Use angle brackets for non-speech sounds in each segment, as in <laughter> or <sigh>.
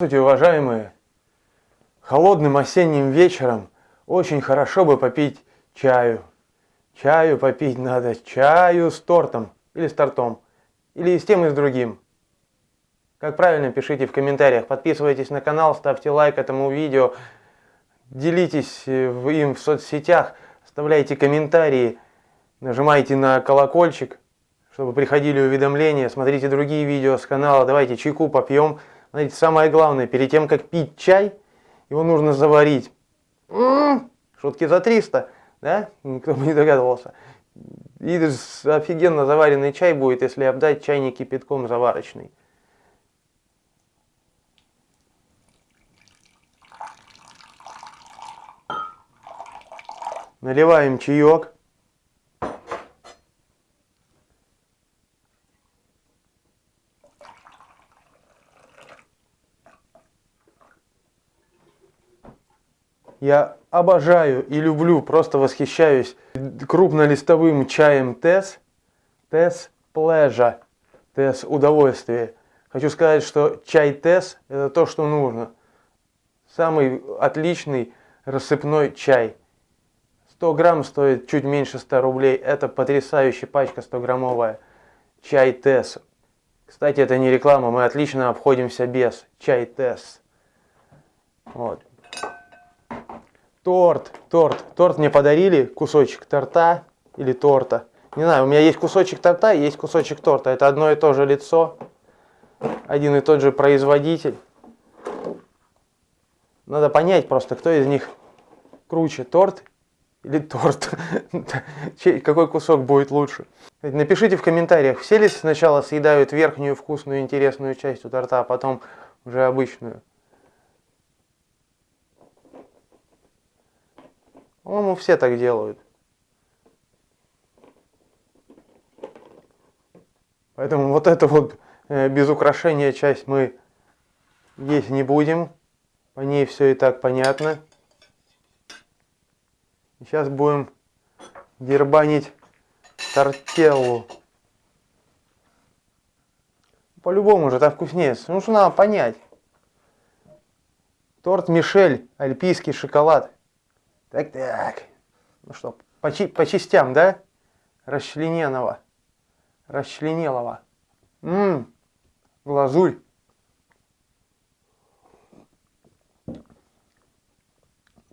Здравствуйте, уважаемые! Холодным осенним вечером очень хорошо бы попить чаю. Чаю попить надо, чаю с тортом или с тортом, или с тем и с другим. Как правильно, пишите в комментариях, подписывайтесь на канал, ставьте лайк этому видео, делитесь э, им в соцсетях, оставляйте комментарии, нажимайте на колокольчик, чтобы приходили уведомления, смотрите другие видео с канала, давайте чайку попьем. Знаете, самое главное, перед тем, как пить чай, его нужно заварить. М -м -м, шутки за 300, да? Кто бы не догадывался. И офигенно заваренный чай будет, если обдать чайник кипятком заварочный. Наливаем чаек. Я обожаю и люблю, просто восхищаюсь крупнолистовым чаем Тесс. Тесс Pleasure. Тесс удовольствие. Хочу сказать, что чай Тесс это то, что нужно. Самый отличный рассыпной чай. 100 грамм стоит чуть меньше 100 рублей. Это потрясающая пачка 100 граммовая. Чай Тесс. Кстати, это не реклама, мы отлично обходимся без. Чай Тесс. Вот. Торт, торт. Торт мне подарили, кусочек торта или торта. Не знаю, у меня есть кусочек торта и есть кусочек торта. Это одно и то же лицо, один и тот же производитель. Надо понять просто, кто из них круче, торт или торт. <laughs> Какой кусок будет лучше. Напишите в комментариях, все ли сначала съедают верхнюю вкусную интересную часть у торта, а потом уже обычную. По-моему, все так делают. Поэтому вот эту вот э, без украшения часть мы есть не будем. По ней все и так понятно. Сейчас будем дербанить тортеллу. По-любому же это вкуснее. Ну что надо понять. Торт Мишель, альпийский шоколад. Так, так. Ну что, по, по частям, да? Расчлененного. Расчленелого. Ммм, глазурь.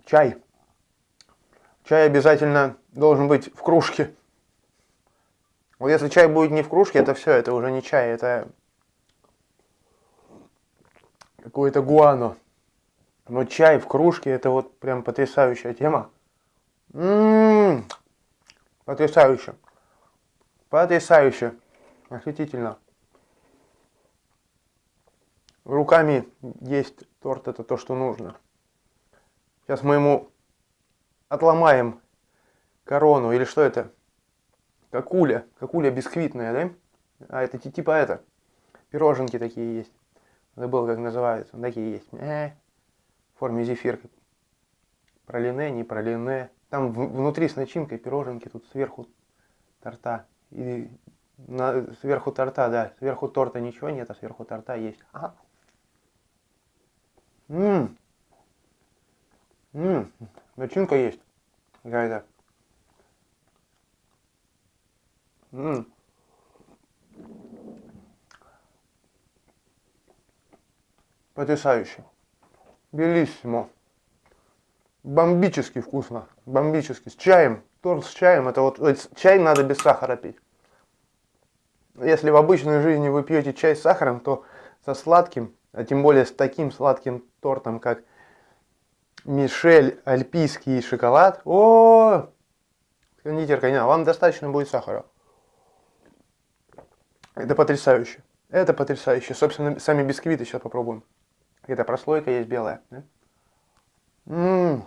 Чай. Чай обязательно должен быть в кружке. Вот если чай будет не в кружке, это все, это уже не чай, это какое-то гуано. Но чай в кружке это вот прям потрясающая тема. Ммм, потрясающе. Потрясающе. Восхитительно. Руками есть торт, это то, что нужно. Сейчас мы ему отломаем корону, или что это? Какуля, какуля бисквитная, да? А это типа это, пироженки такие есть. Забыл, как называются, такие есть. Форме зефир. Пролине, не пролине. Там внутри с начинкой пироженки, тут сверху торта. И на, сверху торта, да. Сверху торта ничего нет, а сверху торта есть. Ага. Ммм. Ммм. Начинка есть. Какая-то. Ммм. Потрясающе. Белиссимо. Бомбически вкусно. Бомбически. С чаем. Торт с чаем. Это вот чай надо без сахара пить. Если в обычной жизни вы пьете чай с сахаром, то со сладким, а тем более с таким сладким тортом, как Мишель Альпийский шоколад. О, кондитерка, не, вам достаточно будет сахара. Это потрясающе. Это потрясающе. Собственно, сами бисквиты сейчас попробуем. Какая-то прослойка есть белая. Да? М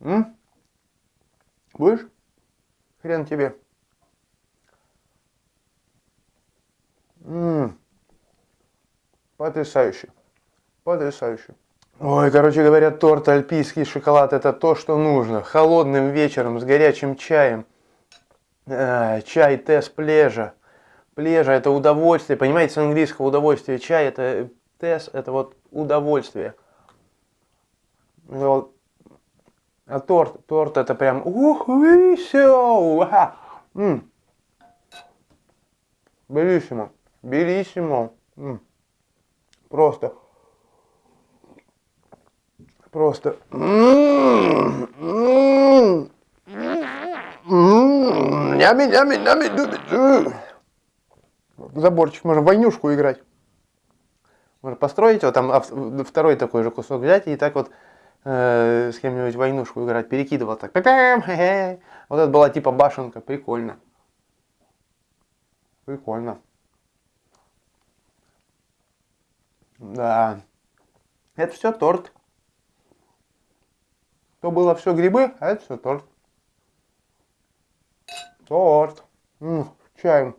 -м -м. Будешь? Хрен тебе. М -м. Потрясающе. Потрясающе. Ой, короче говоря, торт альпийский шоколад это то, что нужно. Холодным вечером с горячим чаем. Э, чай Тесс Плежа Плежа это удовольствие. Понимаете, с английского удовольствие. Чай это тес, это вот удовольствие. А торт, торт это прям ух, все. Белиссимо. Белиссимо. Просто. Просто. М, м, м, Заборчик, можно войнушку играть. Можно построить вот там второй такой же кусок взять и так вот э, с кем-нибудь войнушку играть, перекидывал так. Пя-пям, хе-хе. Вот это была типа башенка, прикольно. Прикольно. Да. Это все торт. То было все грибы, а это все торт. Торт. М, с чаем.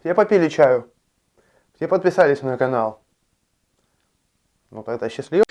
Все попили чаю. Все подписались на канал. Вот это счастливо.